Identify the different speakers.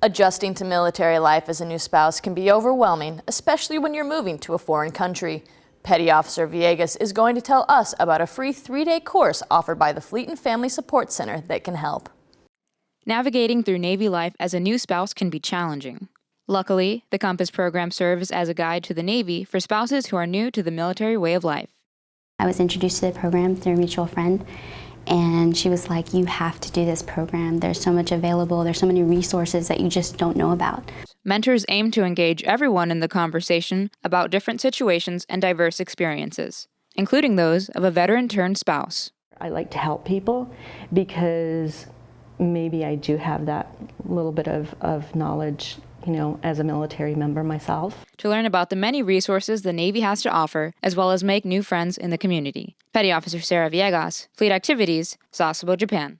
Speaker 1: Adjusting to military life as a new spouse can be overwhelming, especially when you're moving to a foreign country. Petty Officer Villegas is going to tell us about a free three-day course offered by the Fleet and Family Support Center that can help.
Speaker 2: Navigating through Navy life as a new spouse can be challenging. Luckily, the Compass program serves as a guide to the Navy for spouses who are new to the military way of life.
Speaker 3: I was introduced to the program through a mutual friend and she was like, you have to do this program. There's so much available. There's so many resources that you just don't know about.
Speaker 2: Mentors aim to engage everyone in the conversation about different situations and diverse experiences, including those of a veteran turned spouse.
Speaker 4: I like to help people because maybe I do have that little bit of, of knowledge you know, as a military member myself.
Speaker 2: To learn about the many resources the Navy has to offer, as well as make new friends in the community. Petty Officer Sarah Villegas, Fleet Activities, Sasebo, Japan.